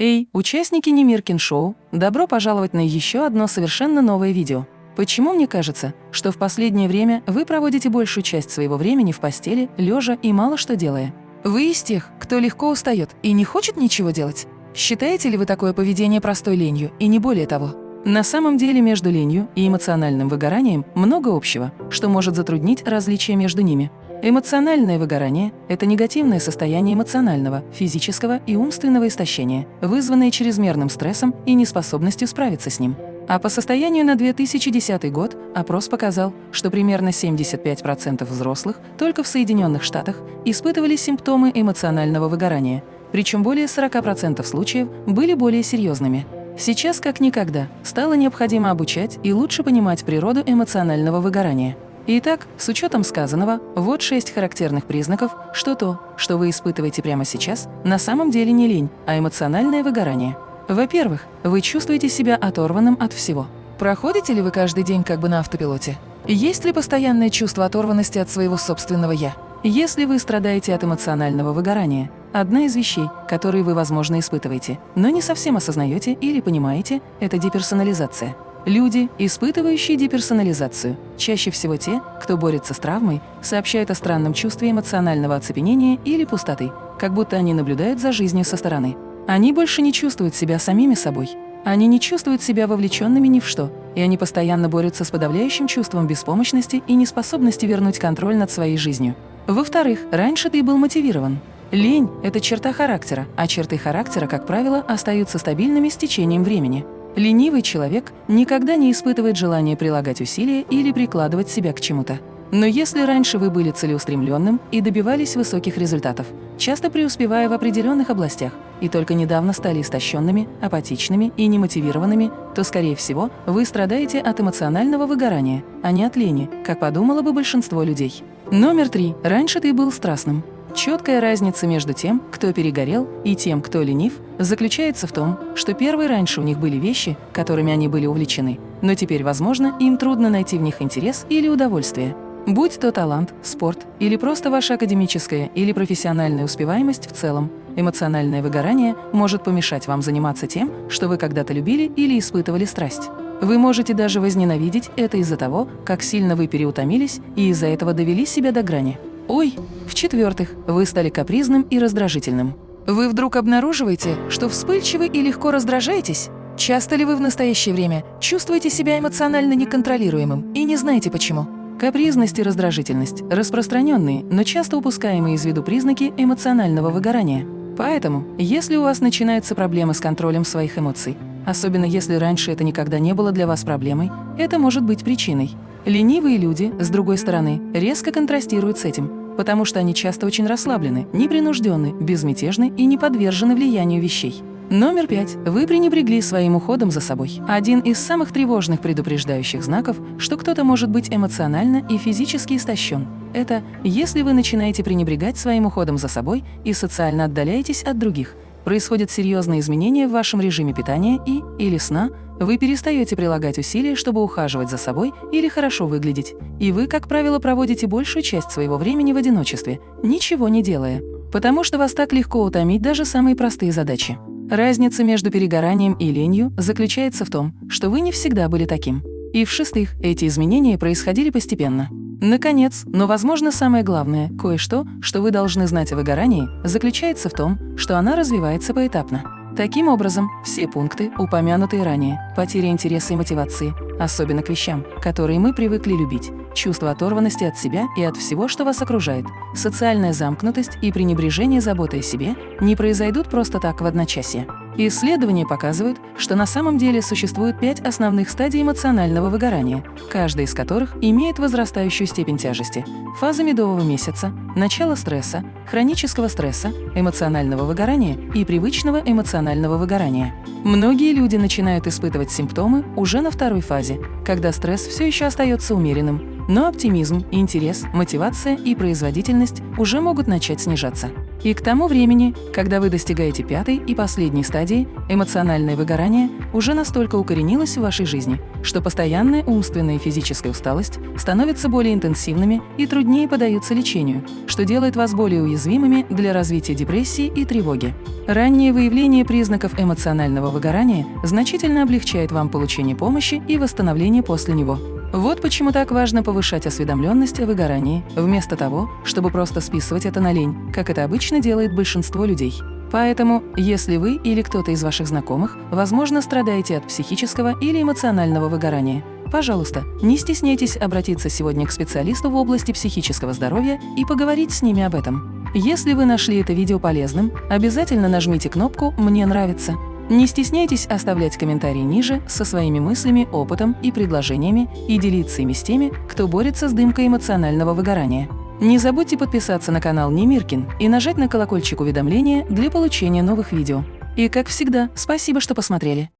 Эй, участники Немиркин Шоу, добро пожаловать на еще одно совершенно новое видео. Почему мне кажется, что в последнее время вы проводите большую часть своего времени в постели, лежа и мало что делая? Вы из тех, кто легко устает и не хочет ничего делать? Считаете ли вы такое поведение простой ленью и не более того? На самом деле между ленью и эмоциональным выгоранием много общего, что может затруднить различия между ними. Эмоциональное выгорание – это негативное состояние эмоционального, физического и умственного истощения, вызванное чрезмерным стрессом и неспособностью справиться с ним. А по состоянию на 2010 год опрос показал, что примерно 75% взрослых только в Соединенных Штатах испытывали симптомы эмоционального выгорания, причем более 40% случаев были более серьезными. Сейчас, как никогда, стало необходимо обучать и лучше понимать природу эмоционального выгорания. Итак, с учетом сказанного, вот шесть характерных признаков, что то, что вы испытываете прямо сейчас, на самом деле не лень, а эмоциональное выгорание. Во-первых, вы чувствуете себя оторванным от всего. Проходите ли вы каждый день как бы на автопилоте? Есть ли постоянное чувство оторванности от своего собственного «я»? Если вы страдаете от эмоционального выгорания, одна из вещей, которые вы, возможно, испытываете, но не совсем осознаете или понимаете, это деперсонализация. Люди, испытывающие деперсонализацию, чаще всего те, кто борется с травмой, сообщают о странном чувстве эмоционального оцепенения или пустоты, как будто они наблюдают за жизнью со стороны. Они больше не чувствуют себя самими собой. Они не чувствуют себя вовлеченными ни в что, и они постоянно борются с подавляющим чувством беспомощности и неспособности вернуть контроль над своей жизнью. Во-вторых, раньше ты был мотивирован. Лень – это черта характера, а черты характера, как правило, остаются стабильными с течением времени. Ленивый человек никогда не испытывает желания прилагать усилия или прикладывать себя к чему-то. Но если раньше вы были целеустремленным и добивались высоких результатов, часто преуспевая в определенных областях, и только недавно стали истощенными, апатичными и немотивированными, то, скорее всего, вы страдаете от эмоционального выгорания, а не от лени, как подумало бы большинство людей. Номер три. Раньше ты был страстным. Четкая разница между тем, кто перегорел, и тем, кто ленив, заключается в том, что первые раньше у них были вещи, которыми они были увлечены, но теперь, возможно, им трудно найти в них интерес или удовольствие. Будь то талант, спорт или просто ваша академическая или профессиональная успеваемость в целом, эмоциональное выгорание может помешать вам заниматься тем, что вы когда-то любили или испытывали страсть. Вы можете даже возненавидеть это из-за того, как сильно вы переутомились и из-за этого довели себя до грани. Ой! В-четвертых, вы стали капризным и раздражительным. Вы вдруг обнаруживаете, что вспыльчивы и легко раздражаетесь? Часто ли вы в настоящее время чувствуете себя эмоционально неконтролируемым и не знаете почему? Капризность и раздражительность – распространенные, но часто упускаемые из виду признаки эмоционального выгорания. Поэтому, если у вас начинаются проблемы с контролем своих эмоций, Особенно если раньше это никогда не было для вас проблемой, это может быть причиной. Ленивые люди, с другой стороны, резко контрастируют с этим, потому что они часто очень расслаблены, непринужденны, безмятежны и не подвержены влиянию вещей. Номер пять. Вы пренебрегли своим уходом за собой. Один из самых тревожных предупреждающих знаков, что кто-то может быть эмоционально и физически истощен. Это если вы начинаете пренебрегать своим уходом за собой и социально отдаляетесь от других – происходят серьезные изменения в вашем режиме питания и или сна, вы перестаете прилагать усилия, чтобы ухаживать за собой или хорошо выглядеть, и вы, как правило, проводите большую часть своего времени в одиночестве, ничего не делая, потому что вас так легко утомить даже самые простые задачи. Разница между перегоранием и ленью заключается в том, что вы не всегда были таким. И в-шестых, эти изменения происходили постепенно. Наконец, но, возможно, самое главное, кое-что, что вы должны знать о выгорании, заключается в том, что она развивается поэтапно. Таким образом, все пункты, упомянутые ранее, потеря интереса и мотивации, особенно к вещам, которые мы привыкли любить, чувство оторванности от себя и от всего, что вас окружает, социальная замкнутость и пренебрежение заботой о себе не произойдут просто так в одночасье. Исследования показывают, что на самом деле существует пять основных стадий эмоционального выгорания, каждая из которых имеет возрастающую степень тяжести. Фаза медового месяца, начало стресса, хронического стресса, эмоционального выгорания и привычного эмоционального выгорания. Многие люди начинают испытывать симптомы уже на второй фазе, когда стресс все еще остается умеренным, но оптимизм, интерес, мотивация и производительность уже могут начать снижаться. И к тому времени, когда вы достигаете пятой и последней стадии, эмоциональное выгорание уже настолько укоренилось в вашей жизни, что постоянная умственная и физическая усталость становятся более интенсивными и труднее поддаются лечению, что делает вас более уязвимыми для развития депрессии и тревоги. Раннее выявление признаков эмоционального выгорания значительно облегчает вам получение помощи и восстановление после него. Вот почему так важно повышать осведомленность о выгорании, вместо того, чтобы просто списывать это на лень, как это обычно делает большинство людей. Поэтому, если вы или кто-то из ваших знакомых, возможно, страдаете от психического или эмоционального выгорания, пожалуйста, не стесняйтесь обратиться сегодня к специалисту в области психического здоровья и поговорить с ними об этом. Если вы нашли это видео полезным, обязательно нажмите кнопку «Мне нравится» Не стесняйтесь оставлять комментарии ниже со своими мыслями, опытом и предложениями и делиться ими с теми, кто борется с дымкой эмоционального выгорания. Не забудьте подписаться на канал Немиркин и нажать на колокольчик уведомления для получения новых видео. И как всегда, спасибо, что посмотрели.